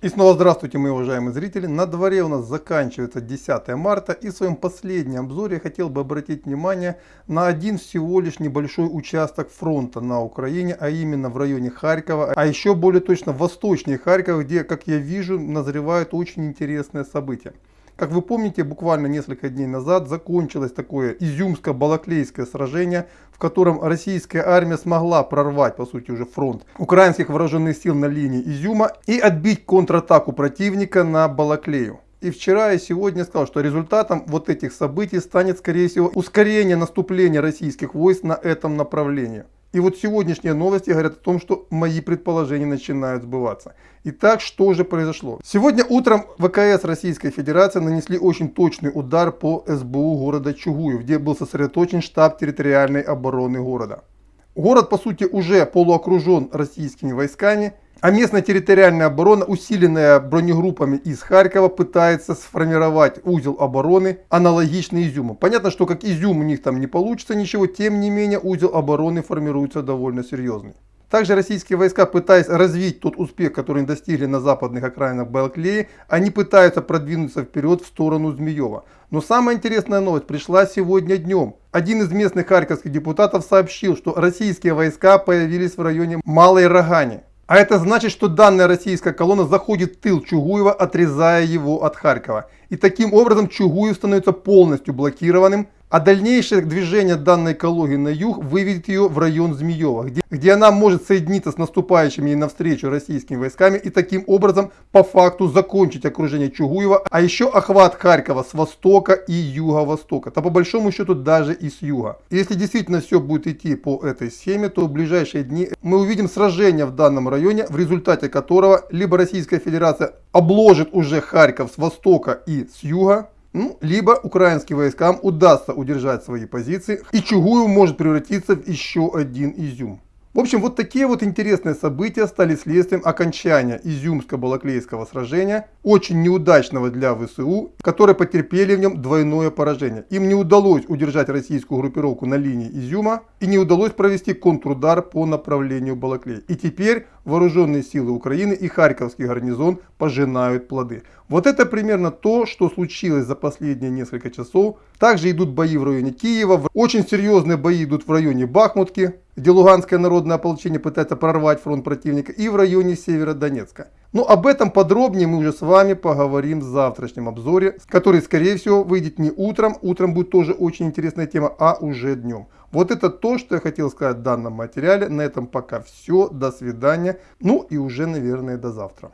И снова здравствуйте, мои уважаемые зрители. На дворе у нас заканчивается 10 марта. И в своем последнем обзоре я хотел бы обратить внимание на один всего лишь небольшой участок фронта на Украине, а именно в районе Харькова, а еще более точно восточнее Харькова, где, как я вижу, назревают очень интересные события. Как вы помните, буквально несколько дней назад закончилось такое изюмско-балаклейское сражение, в котором российская армия смогла прорвать, по сути, уже фронт украинских вооруженных сил на линии Изюма и отбить контратаку противника на Балаклею. И вчера и сегодня сказал, что результатом вот этих событий станет, скорее всего, ускорение наступления российских войск на этом направлении. И вот сегодняшние новости говорят о том, что мои предположения начинают сбываться. Итак, что же произошло? Сегодня утром ВКС Российской Федерации нанесли очень точный удар по СБУ города Чугуев, где был сосредоточен штаб территориальной обороны города. Город, по сути, уже полуокружен российскими войсками, а местная территориальная оборона, усиленная бронегруппами из Харькова, пытается сформировать узел обороны, аналогичный Изюму. Понятно, что как Изюм у них там не получится ничего, тем не менее узел обороны формируется довольно серьезный. Также российские войска, пытаясь развить тот успех, который они достигли на западных окраинах Балаклеи, они пытаются продвинуться вперед в сторону Змеева. Но самая интересная новость пришла сегодня днем. Один из местных харьковских депутатов сообщил, что российские войска появились в районе Малой Рогани. А это значит, что данная российская колонна заходит в тыл Чугуева, отрезая его от Харькова. И таким образом Чугуев становится полностью блокированным, а дальнейшее движение данной колонии на юг выведет ее в район Змеева, где, где она может соединиться с наступающими ей навстречу российскими войсками и таким образом по факту закончить окружение Чугуева, а еще охват Харькова с востока и юго-востока, то по большому счету даже и с юга. Если действительно все будет идти по этой схеме, то в ближайшие дни мы увидим сражение в данном районе, в результате которого либо Российская Федерация обложит уже Харьков с востока и с юга, ну, либо украинским войскам удастся удержать свои позиции, и Чугуев может превратиться в еще один Изюм. В общем, вот такие вот интересные события стали следствием окончания Изюмско-Балаклейского сражения, очень неудачного для ВСУ, которые потерпели в нем двойное поражение. Им не удалось удержать российскую группировку на линии Изюма и не удалось провести контрудар по направлению Балаклей. И теперь вооруженные силы Украины и Харьковский гарнизон пожинают плоды. Вот это примерно то, что случилось за последние несколько часов. Также идут бои в районе Киева, очень серьезные бои идут в районе Бахмутки где Луганское народное ополчение пытается прорвать фронт противника, и в районе Северодонецка. Но об этом подробнее мы уже с вами поговорим в завтрашнем обзоре, который, скорее всего, выйдет не утром, утром будет тоже очень интересная тема, а уже днем. Вот это то, что я хотел сказать в данном материале. На этом пока все. До свидания. Ну и уже, наверное, до завтра.